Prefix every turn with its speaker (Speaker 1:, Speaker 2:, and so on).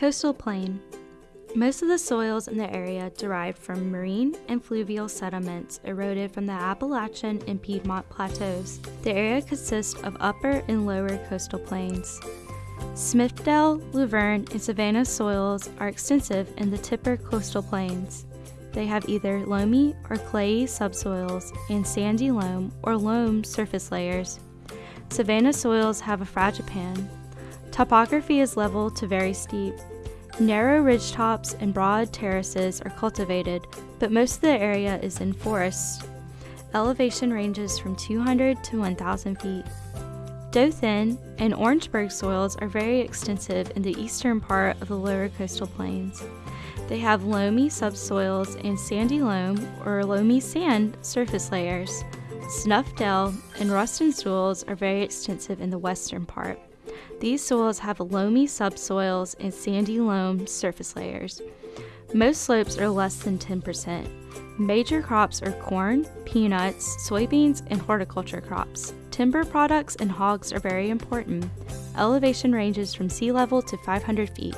Speaker 1: Coastal plain. Most of the soils in the area derive from marine and fluvial sediments eroded from the Appalachian and Piedmont plateaus. The area consists of upper and lower coastal plains. Smithville, Luverne, and Savannah soils are extensive in the Tipper coastal plains. They have either loamy or clayey subsoils and sandy loam or loam surface layers. Savannah soils have a fragipan. Topography is level to very steep. Narrow ridgetops and broad terraces are cultivated, but most of the area is in forests. Elevation ranges from 200 to 1,000 feet. Dothan and Orangeburg soils are very extensive in the eastern part of the lower coastal plains. They have loamy subsoils and sandy loam or loamy sand surface layers. Smithdale and Ruston soils are very extensive in the western part. These soils have loamy subsoils and sandy loam surface layers. Most slopes are less than 10%. Major crops are corn, peanuts, soybeans, and horticulture crops. Timber products and hogs are very important. Elevation ranges from sea level to 500 feet.